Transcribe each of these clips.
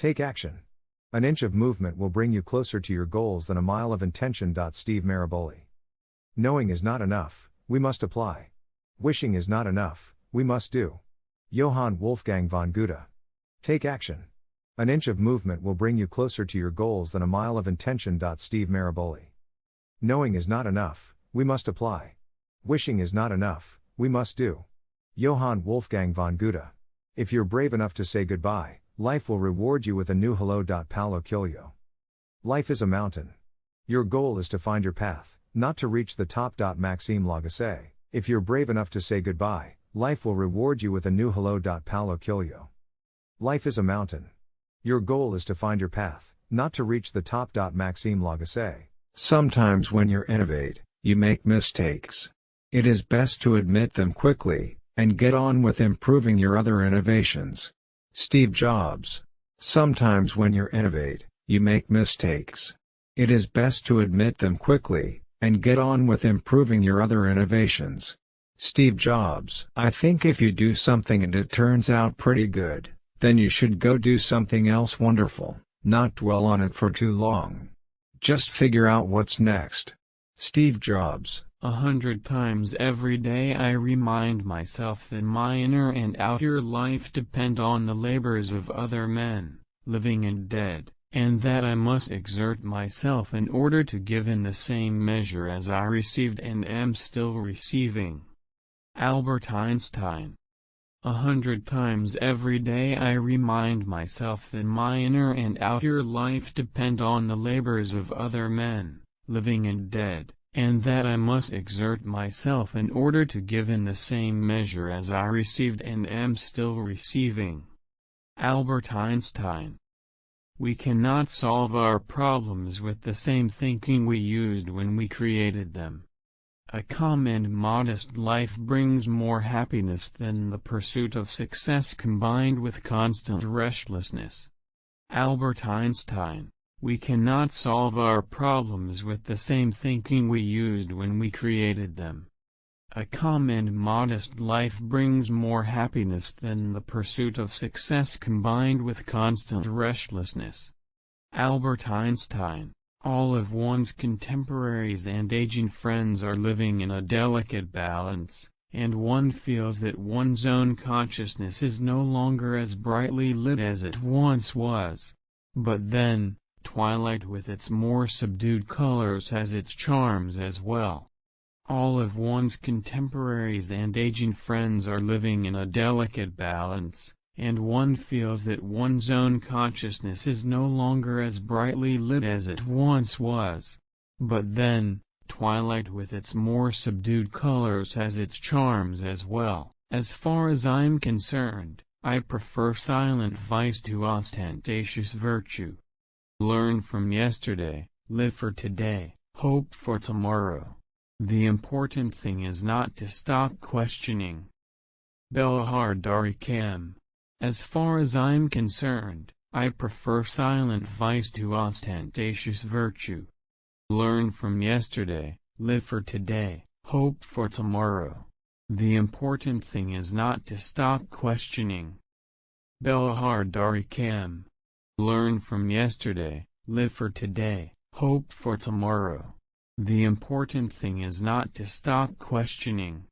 Take action. An inch of movement will bring you closer to your goals than a mile of intention. Steve Maraboli. Knowing is not enough, we must apply. Wishing is not enough, we must do. Johann Wolfgang von Goethe. Take action. An inch of movement will bring you closer to your goals than a mile of intention. Steve Maraboli. Knowing is not enough, we must apply. Wishing is not enough, we must do. Johann Wolfgang von Goethe. If you're brave enough to say goodbye, life will reward you with a new hello. Paulo Coelho. Life is a mountain. Your goal is to find your path, not to reach the top. Maxime Lagacé. If you're brave enough to say goodbye, life will reward you with a new hello. Paulo Coelho. Life is a mountain. Your goal is to find your path, not to reach the top. Maxime Lagacé. Sometimes when you innovate, you make mistakes. It is best to admit them quickly, and get on with improving your other innovations. Steve Jobs. Sometimes when you innovate, you make mistakes. It is best to admit them quickly, and get on with improving your other innovations. Steve Jobs. I think if you do something and it turns out pretty good, then you should go do something else wonderful, not dwell on it for too long. Just figure out what's next. Steve Jobs. A hundred times every day I remind myself that my inner and outer life depend on the labors of other men, living and dead, and that I must exert myself in order to give in the same measure as I received and am still receiving. Albert Einstein a hundred times every day I remind myself that my inner and outer life depend on the labors of other men, living and dead, and that I must exert myself in order to give in the same measure as I received and am still receiving. Albert Einstein We cannot solve our problems with the same thinking we used when we created them. A calm and modest life brings more happiness than the pursuit of success combined with constant restlessness. Albert Einstein We cannot solve our problems with the same thinking we used when we created them. A calm and modest life brings more happiness than the pursuit of success combined with constant restlessness. Albert Einstein all of one's contemporaries and aging friends are living in a delicate balance, and one feels that one's own consciousness is no longer as brightly lit as it once was. But then, twilight with its more subdued colors has its charms as well. All of one's contemporaries and aging friends are living in a delicate balance, and one feels that one's own consciousness is no longer as brightly lit as it once was. But then, twilight with its more subdued colors has its charms as well. As far as I'm concerned, I prefer silent vice to ostentatious virtue. Learn from yesterday, live for today, hope for tomorrow. The important thing is not to stop questioning. Belahar Dari Kam as far as I'm concerned, I prefer silent vice to ostentatious virtue. Learn from yesterday, live for today, hope for tomorrow. The important thing is not to stop questioning. Belahar Dari Kam. Learn from yesterday, live for today, hope for tomorrow. The important thing is not to stop questioning.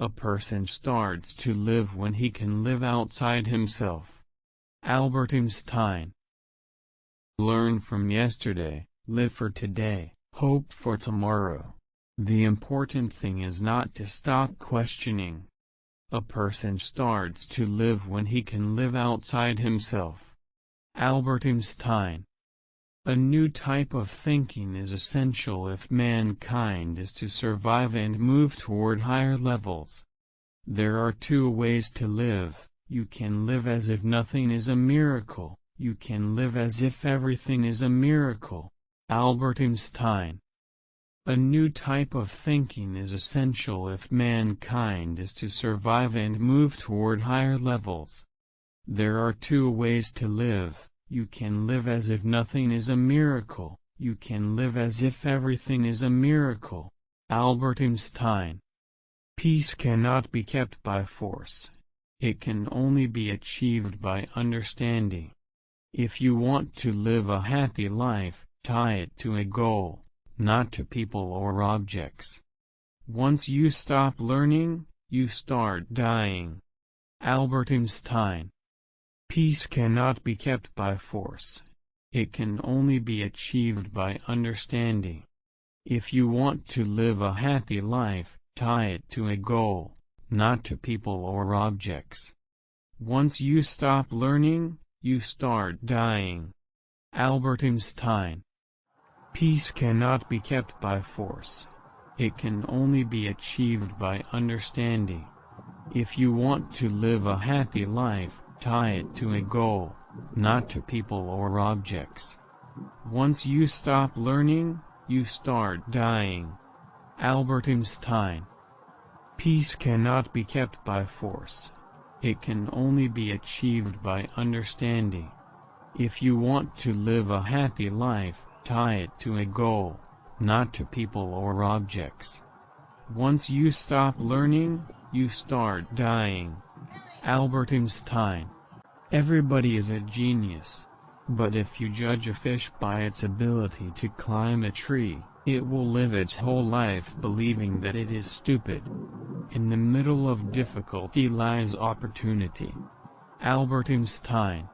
A person starts to live when he can live outside himself. Albert Einstein Learn from yesterday, live for today, hope for tomorrow. The important thing is not to stop questioning. A person starts to live when he can live outside himself. Albert Einstein a new type of thinking is essential if mankind is to survive and move toward higher levels. There are two ways to live, you can live as if nothing is a miracle, you can live as if everything is a miracle. Albert Einstein A new type of thinking is essential if mankind is to survive and move toward higher levels. There are two ways to live you can live as if nothing is a miracle, you can live as if everything is a miracle. Albert Einstein Peace cannot be kept by force. It can only be achieved by understanding. If you want to live a happy life, tie it to a goal, not to people or objects. Once you stop learning, you start dying. Albert Einstein Peace cannot be kept by force. It can only be achieved by understanding. If you want to live a happy life, tie it to a goal, not to people or objects. Once you stop learning, you start dying. Albert Einstein Peace cannot be kept by force. It can only be achieved by understanding. If you want to live a happy life, tie it to a goal, not to people or objects. Once you stop learning, you start dying. Albert Einstein Peace cannot be kept by force. It can only be achieved by understanding. If you want to live a happy life, tie it to a goal, not to people or objects. Once you stop learning, you start dying. Albert Einstein. Everybody is a genius. But if you judge a fish by its ability to climb a tree, it will live its whole life believing that it is stupid. In the middle of difficulty lies opportunity. Albert Einstein.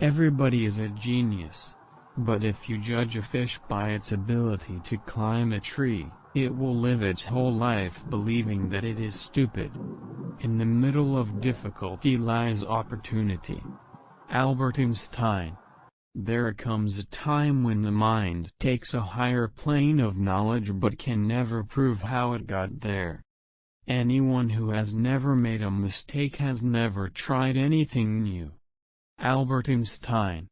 Everybody is a genius. But if you judge a fish by its ability to climb a tree, it will live its whole life believing that it is stupid. In the middle of difficulty lies opportunity. Albert Einstein. There comes a time when the mind takes a higher plane of knowledge but can never prove how it got there. Anyone who has never made a mistake has never tried anything new. Albert Einstein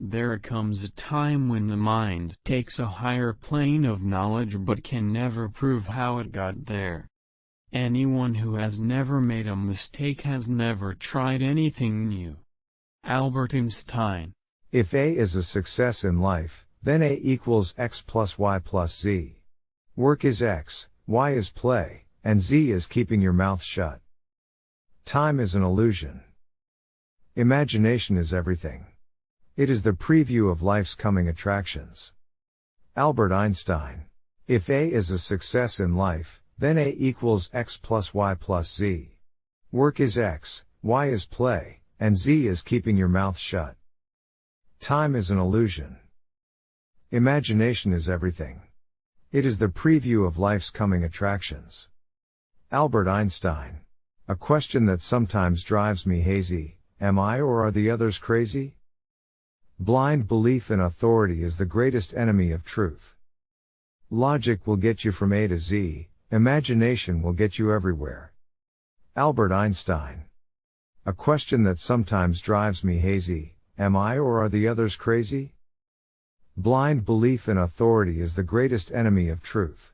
there comes a time when the mind takes a higher plane of knowledge but can never prove how it got there. Anyone who has never made a mistake has never tried anything new. Albert Einstein If A is a success in life, then A equals X plus Y plus Z. Work is X, Y is play, and Z is keeping your mouth shut. Time is an illusion. Imagination is everything. It is the preview of life's coming attractions. Albert Einstein. If A is a success in life, then A equals X plus Y plus Z. Work is X, Y is play, and Z is keeping your mouth shut. Time is an illusion. Imagination is everything. It is the preview of life's coming attractions. Albert Einstein. A question that sometimes drives me hazy, am I or are the others crazy? Blind belief in authority is the greatest enemy of truth. Logic will get you from A to Z, imagination will get you everywhere. Albert Einstein. A question that sometimes drives me hazy, am I or are the others crazy? Blind belief in authority is the greatest enemy of truth.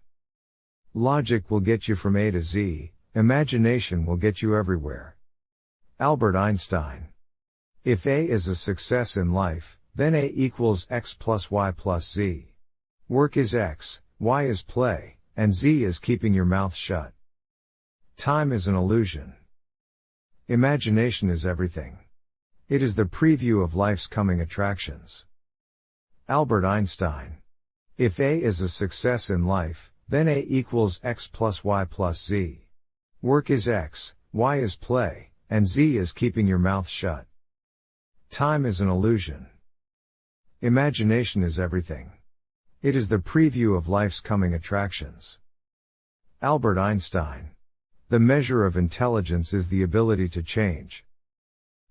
Logic will get you from A to Z, imagination will get you everywhere. Albert Einstein. If A is a success in life, then A equals X plus Y plus Z. Work is X, Y is play, and Z is keeping your mouth shut. Time is an illusion. Imagination is everything. It is the preview of life's coming attractions. Albert Einstein. If A is a success in life, then A equals X plus Y plus Z. Work is X, Y is play, and Z is keeping your mouth shut. Time is an illusion. Imagination is everything. It is the preview of life's coming attractions. Albert Einstein. The measure of intelligence is the ability to change.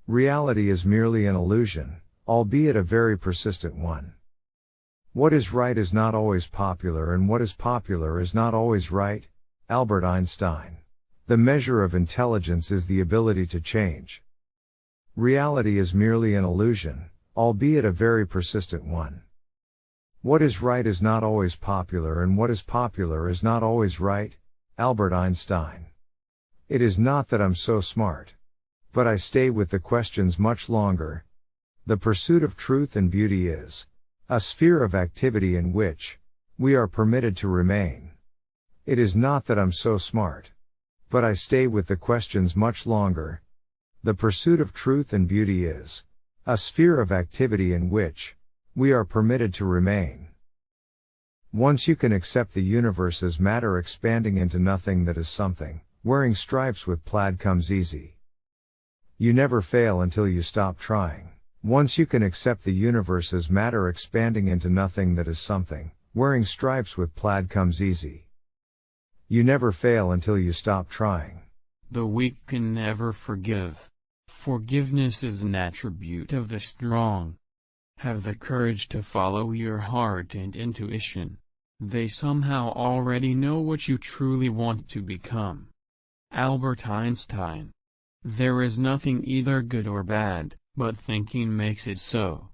Reality is merely an illusion, albeit a very persistent one. What is right is not always popular and what is popular is not always right. Albert Einstein. The measure of intelligence is the ability to change. Reality is merely an illusion, albeit a very persistent one. What is right is not always popular and what is popular is not always right. Albert Einstein. It is not that I'm so smart. But I stay with the questions much longer. The pursuit of truth and beauty is a sphere of activity in which we are permitted to remain. It is not that I'm so smart. But I stay with the questions much longer. The pursuit of truth and beauty is A sphere of activity in which we are permitted to remain. Once you can accept the universe as matter expanding into nothing that is something, wearing stripes with plaid comes easy. You never fail until you stop trying. Once you can accept the universe as matter expanding into nothing that is something, wearing stripes with plaid comes easy. You never fail until you stop trying. The weak can never forgive. Forgiveness is an attribute of the strong. Have the courage to follow your heart and intuition. They somehow already know what you truly want to become. Albert Einstein. There is nothing either good or bad, but thinking makes it so.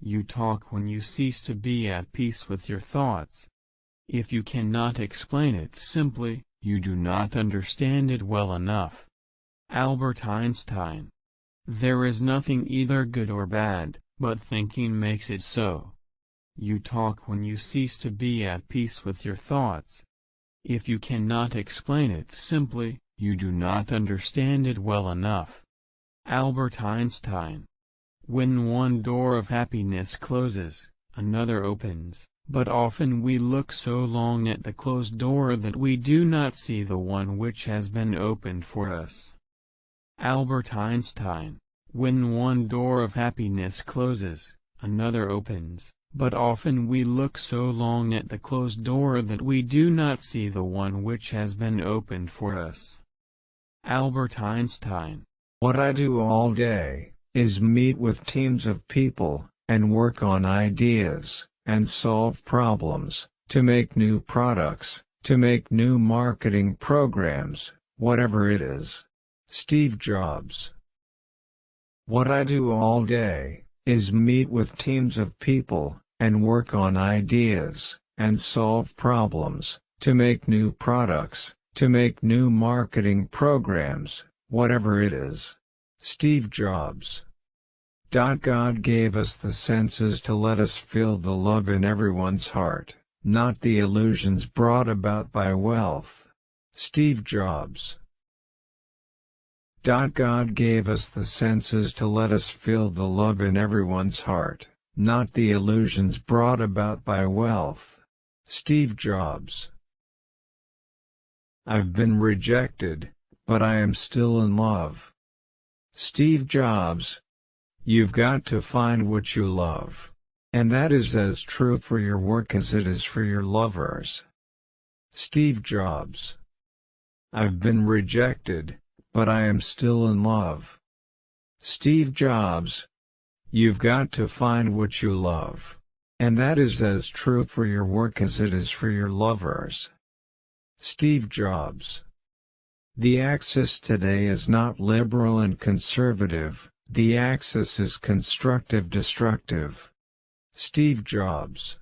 You talk when you cease to be at peace with your thoughts. If you cannot explain it simply, you do not understand it well enough. Albert Einstein. There is nothing either good or bad, but thinking makes it so. You talk when you cease to be at peace with your thoughts. If you cannot explain it simply, you do not understand it well enough. Albert Einstein. When one door of happiness closes, another opens. But often we look so long at the closed door that we do not see the one which has been opened for us. Albert Einstein When one door of happiness closes, another opens, but often we look so long at the closed door that we do not see the one which has been opened for us. Albert Einstein What I do all day, is meet with teams of people, and work on ideas and solve problems, to make new products, to make new marketing programs, whatever it is. Steve Jobs What I do all day, is meet with teams of people, and work on ideas, and solve problems, to make new products, to make new marketing programs, whatever it is. Steve Jobs God gave us the senses to let us feel the love in everyone's heart, not the illusions brought about by wealth. Steve Jobs God gave us the senses to let us feel the love in everyone's heart, not the illusions brought about by wealth. Steve Jobs I've been rejected, but I am still in love. Steve Jobs You've got to find what you love. And that is as true for your work as it is for your lovers. Steve Jobs I've been rejected, but I am still in love. Steve Jobs You've got to find what you love. And that is as true for your work as it is for your lovers. Steve Jobs The axis today is not liberal and conservative, the axis is constructive-destructive. Steve Jobs